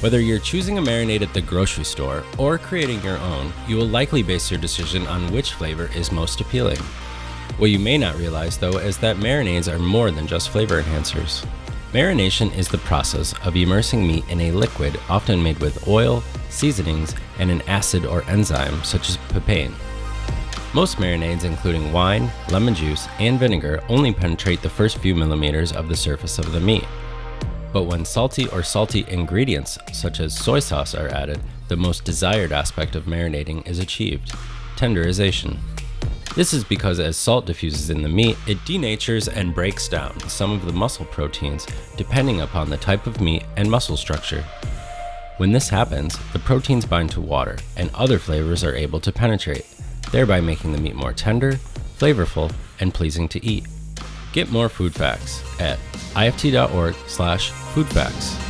Whether you're choosing a marinade at the grocery store or creating your own, you will likely base your decision on which flavor is most appealing. What you may not realize though is that marinades are more than just flavor enhancers. Marination is the process of immersing meat in a liquid often made with oil, seasonings, and an acid or enzyme such as papain. Most marinades, including wine, lemon juice, and vinegar, only penetrate the first few millimeters of the surface of the meat. But when salty or salty ingredients, such as soy sauce, are added, the most desired aspect of marinating is achieved tenderization. This is because as salt diffuses in the meat, it denatures and breaks down some of the muscle proteins depending upon the type of meat and muscle structure. When this happens, the proteins bind to water and other flavors are able to penetrate, thereby making the meat more tender, flavorful, and pleasing to eat. Get more food facts at ift.org/foodfacts.